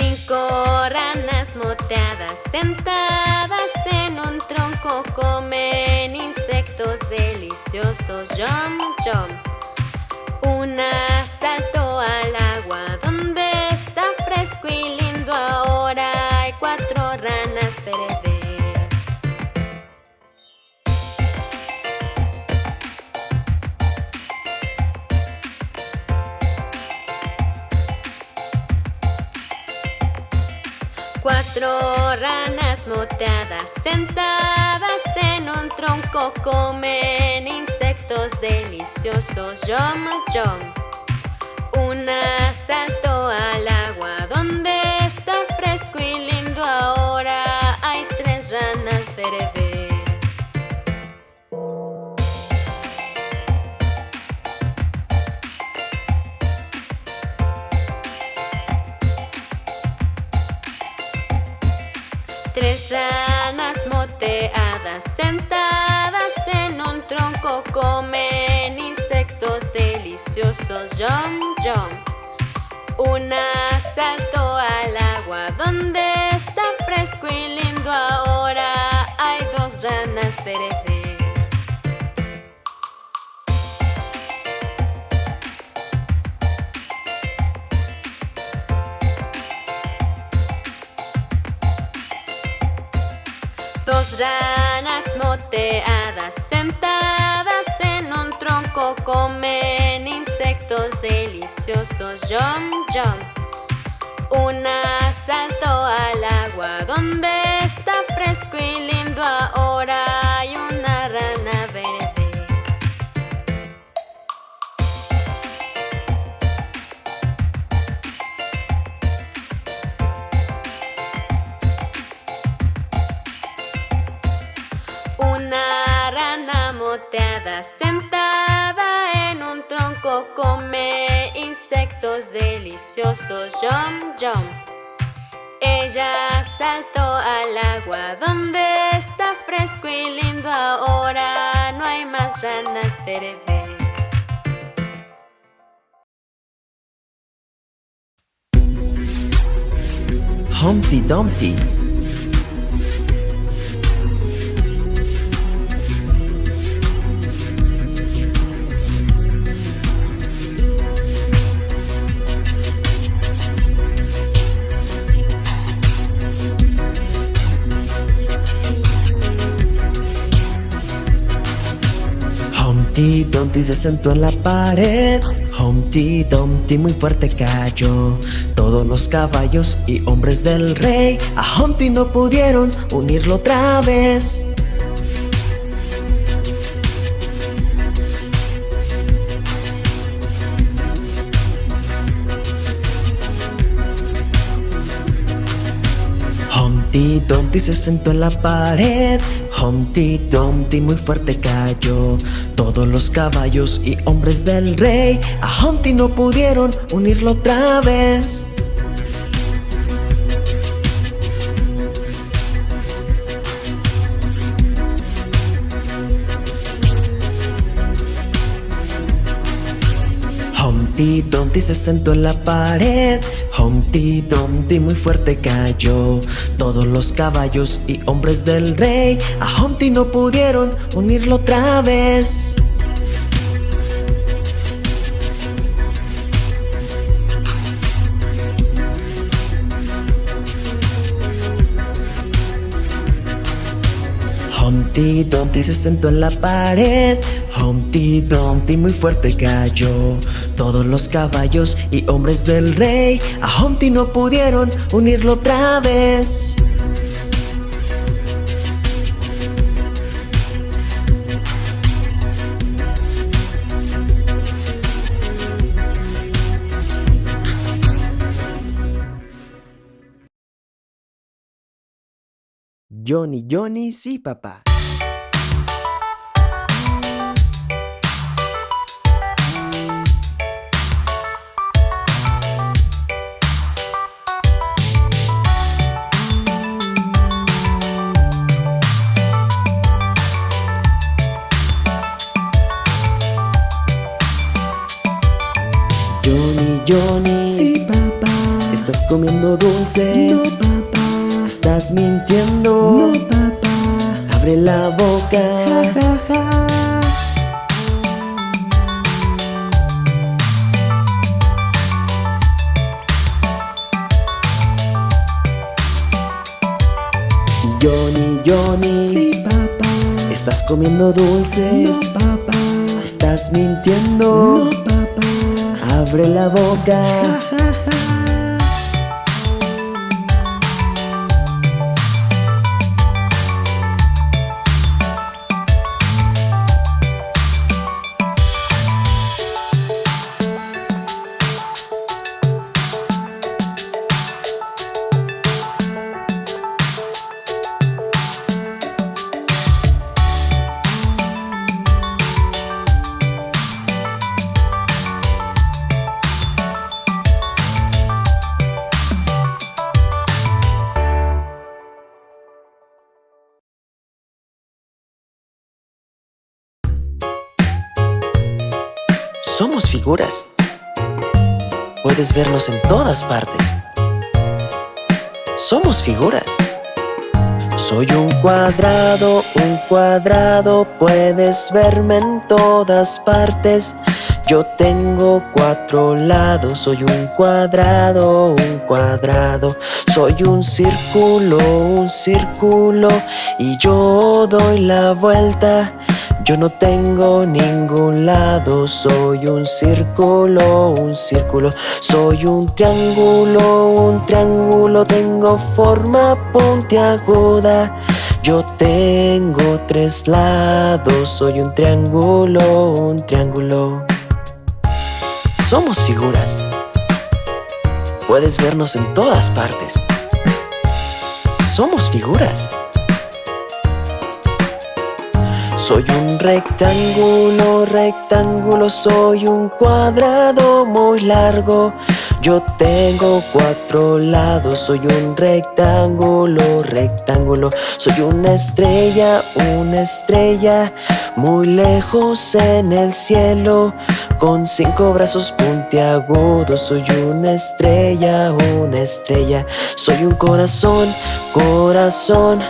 Cinco ranas moteadas sentadas en un tronco comen insectos deliciosos. Jump, jump. Una saltó al agua donde está fresco y lindo. Ahora hay cuatro ranas verdes. Cuatro ranas moteadas sentadas en un tronco comen insectos deliciosos. Jump, jump. Una saltó al agua donde está fresco y Tres ranas moteadas sentadas en un tronco comen insectos deliciosos. Jump, jump. Una saltó al agua donde está fresco y lindo. Ahora hay dos ranas verdes. Ranas moteadas sentadas en un tronco comen insectos deliciosos. Jump, jump. Una saltó al agua donde está fresco y lindo. Ahora hay una sentada en un tronco come insectos deliciosos. Jump, jump. Ella saltó al agua donde está fresco y lindo. Ahora no hay más ranas verdes. Humpty Dumpty. Humpty Dumpty se sentó en la pared. Humpty Dumpty muy fuerte cayó. Todos los caballos y hombres del rey a Humpty no pudieron unirlo otra vez. Humpty Dumpty se sentó en la pared. Humpty Dumpty muy fuerte cayó. Todos los caballos y hombres del rey a Humpty no pudieron unirlo otra vez. Humpty Dumpty se sentó en la pared. Humpty Dumpty muy fuerte cayó. Todos los caballos y hombres del rey a Humpty no pudieron unirlo otra vez. Humpty Dumpty se sentó en la pared. Humpty Dumpty muy fuerte cayó. Todos los caballos y hombres del rey a Humpty no pudieron unirlo otra vez. Johnny, Johnny, sí, papá. Johnny. Sí, papá. Estás comiendo dulces. No, papá. Estás mintiendo. No, papá. Abre la boca. Ja, ja, ja. Johnny, Johnny. Sí, papá. Estás comiendo dulces. No, papá. Estás mintiendo. No, papá. Abre la boca. Somos figuras. Puedes vernos en todas partes. Somos figuras. Soy un cuadrado, un cuadrado, puedes verme en todas partes. Yo tengo cuatro lados, soy un cuadrado, un cuadrado. Soy un círculo, un círculo, y yo doy la vuelta. Yo no tengo ningún lado, soy un círculo, un círculo, soy un triángulo, un triángulo, tengo forma puntiaguda. Yo tengo tres lados, soy un triángulo, un triángulo. Somos figuras. Puedes vernos en todas partes. Somos figuras. Soy un rectángulo, rectángulo, soy un cuadrado muy largo. Yo tengo cuatro lados, soy un rectángulo, rectángulo. Soy una estrella, una estrella, muy lejos en el cielo. Con cinco brazos puntiagudos, soy una estrella, una estrella. Soy un corazón, corazón.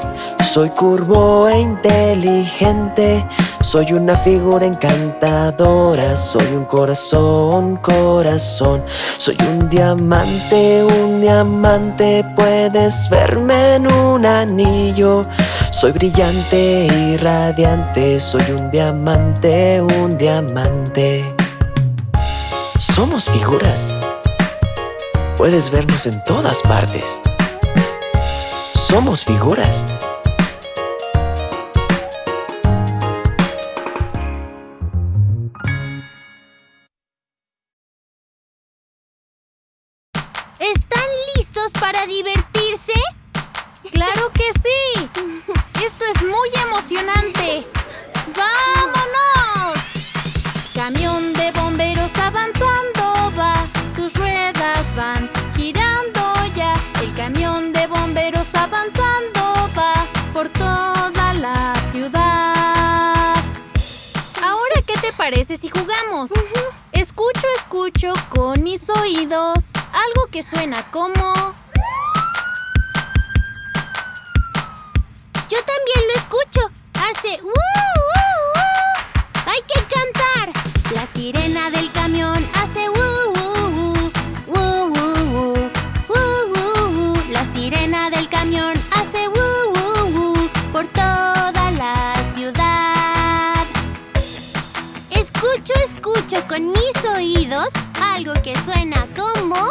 Soy curvo e inteligente, soy una figura encantadora, soy un corazón, corazón, soy un diamante, un diamante, puedes verme en un anillo. Soy brillante y radiante, soy un diamante, un diamante. Somos figuras. Puedes vernos en todas partes. Somos figuras. Parece si jugamos? Escucho, escucho con mis oídos algo que suena como... Yo también lo escucho. Hace ¡uh, uh, uh! Hay que cantar. La sirena del camión con mis oídos algo que suena como...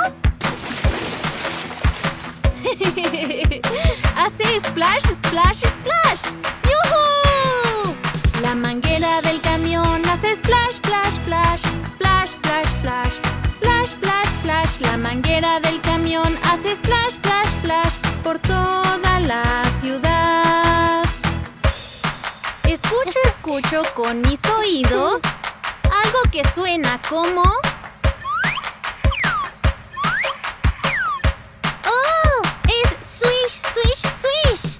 Hace splash, splash, splash. ¡Yujú! La manguera del camión hace splash, splash, splash. Splash, splash, splash. Splash, splash, splash. La manguera del camión hace splash, splash, splash. Por toda la ciudad. Escucho, escucho con mis oídos algo que suena como... ¡Oh! Es swish, swish, swish.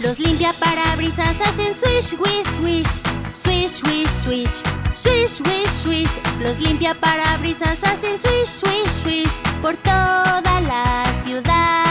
Los limpiaparabrisas hacen swish, wish, wish. Swish, wish, swish. Swish, wish, swish. Los limpiaparabrisas hacen swish, swish, swish. Por toda la ciudad.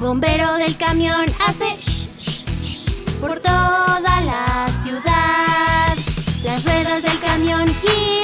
bombero del camión hace shh, shh, shh por toda la ciudad. Las ruedas del camión giran.